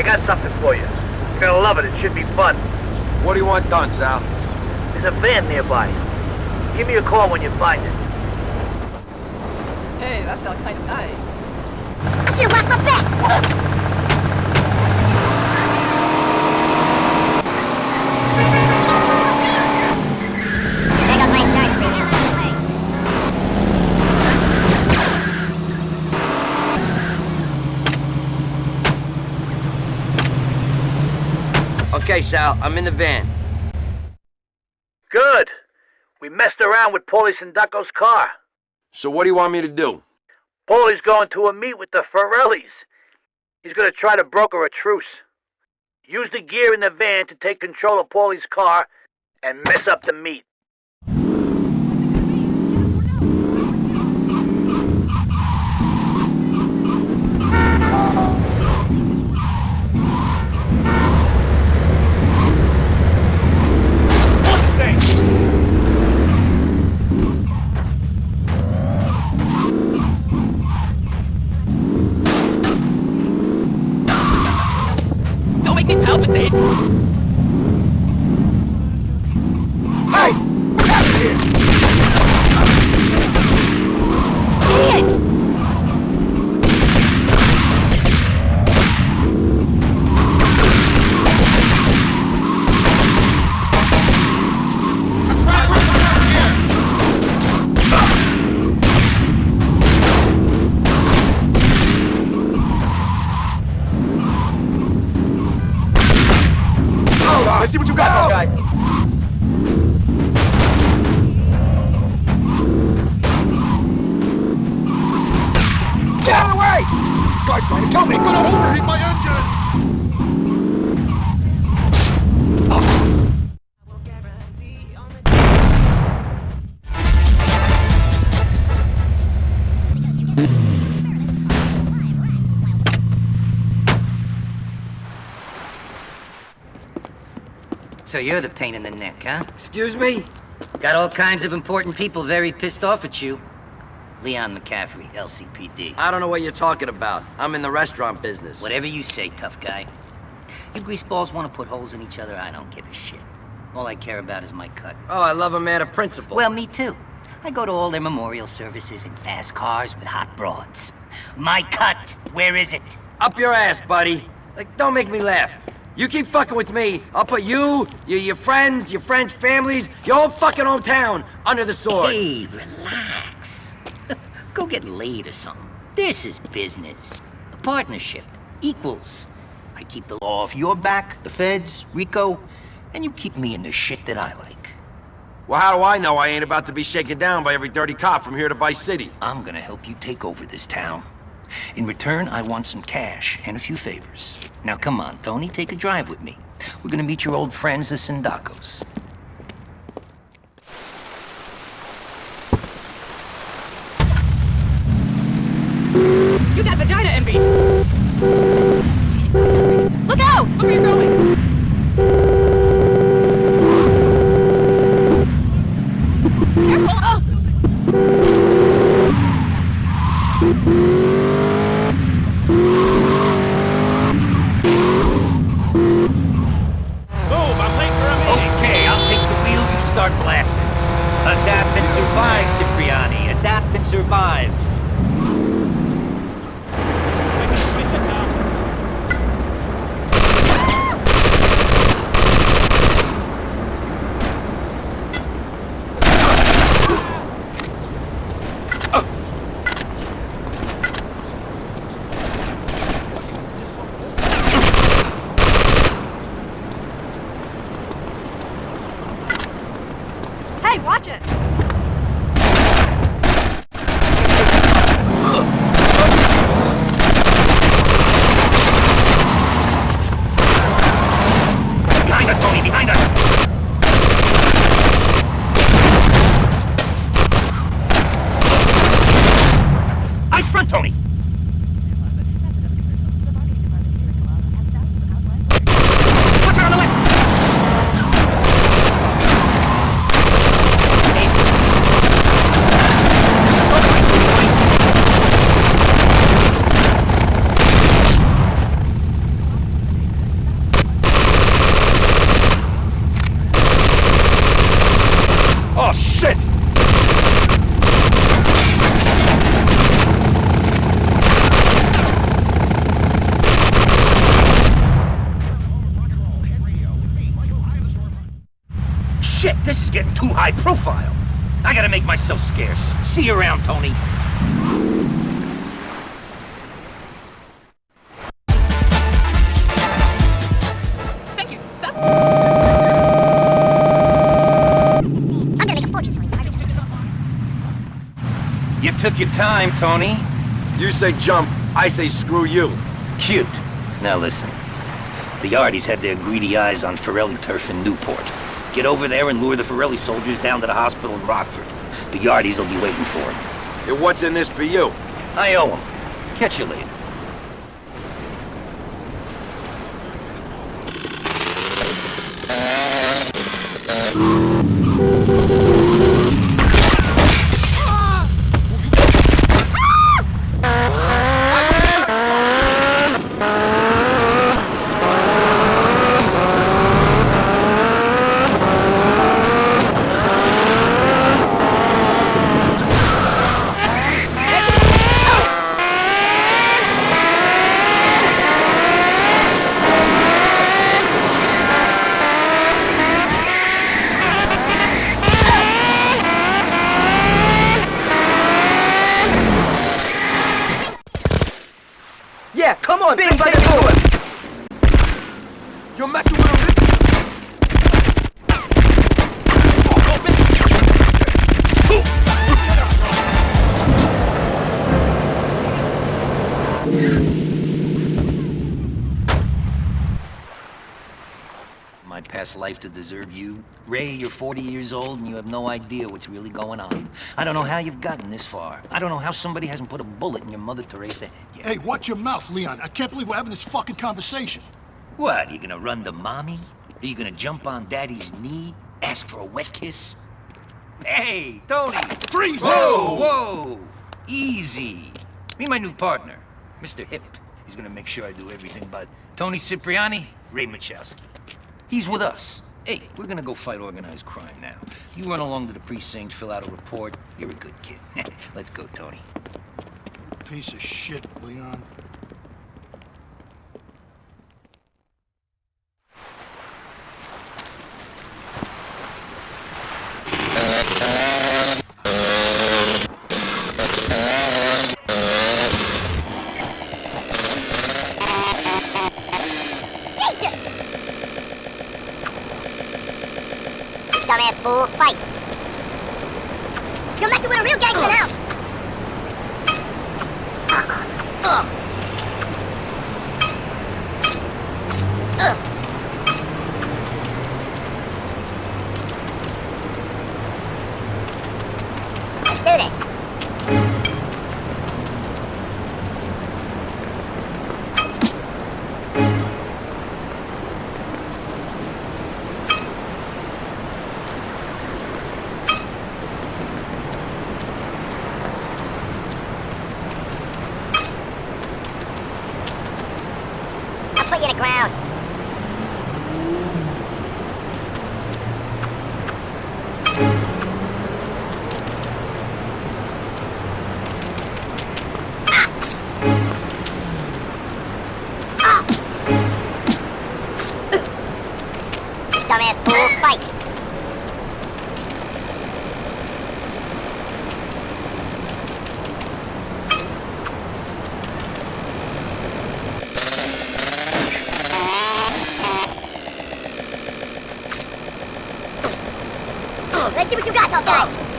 I got something for you. You're gonna love it. It should be fun. What do you want done, Sal? There's a van nearby. Give me a call when you find it. Hey, that felt kind of nice. I should have washed my back. Okay, Sal, I'm in the van. Good. We messed around with Paulie Sindacco's car. So what do you want me to do? Paulie's going to a meet with the Forellis. He's gonna try to broker a truce. Use the gear in the van to take control of Paulie's car and mess up the meet. Get out of the way! This guy's trying to kill me! gonna overheat my engine! So you're the pain in the neck, huh? Excuse me? Got all kinds of important people very pissed off at you. Leon McAffrey, LCPD. I don't know what you're talking about. I'm in the restaurant business. Whatever you say, tough guy. You greaseballs want to put holes in each other, I don't give a shit. All I care about is my cut. Oh, I love a man of principle. Well, me too. I go to all their memorial services in fast cars with hot broads. My cut, where is it? up your ass, buddy. Like, don't make me laugh. You keep fucking with me, I'll put you, your, your friends, your friends' families, your whole fucking hometown under the sword. Hey, relax. Go get laid or something. This is business. A partnership. Equals. I keep the law off your back, the feds, Rico, and you keep me in the shit that I like. Well, how do I know I ain't about to be shaken down by every dirty cop from here to Vice City? I'm gonna help you take over this town. In return, I want some cash and a few favors. Now come on, Tony, take a drive with me. We're gonna meet your old friends, the Sindaccos. You got vagina envy! Look out! Look where you're going! Careful! Oh! Move, I'm late for a meeting. Okay, I'll take the wheel, you start blasting. Adapt and survive, Cipriani. Adapt and survive. Hey, watch it! Behind us, Tony, behind us! Ice front, Tony! Watch out on the left! Shit, this is getting too high profile. I gotta make myself scarce. See you around, Tony. Thank you. I'm gonna make a fortune selling garbage. You took your time, Tony. You say jump, I say screw you. Cute. Now listen. The Yardies had their greedy eyes on Forelli turf in Newport. Get over there and lure the Forelli soldiers down to the hospital in Rockford. The Yardies will be waiting for them. And what's in this for you? I owe them. Catch you later. Yeah, past life to deserve you? Ray, you're 40 years old and you have no idea what's really going on. I don't know how you've gotten this far. I don't know how somebody hasn't put a bullet in your Mother Teresa head yet. Hey, watch your mouth, Leon. I can't believe we're having this fucking conversation. What, are you gonna run to mommy? Are you gonna jump on daddy's knee? Ask for a wet kiss? Hey, Tony! Freeze! Whoa, whoa! Easy. Meet my new partner, Mr. Hip. He's gonna make sure I do everything but Tony Cipriani, Ray Machowski. He's with us. Hey, we're gonna go fight organized crime now. You run along to the precinct, fill out a report. You're a good kid. Let's go, Tony. Piece of shit, Leon. Dumbass fool, fight! You're messing with a real gangster now! Let's do this. In the ground. See what you got, tough guy.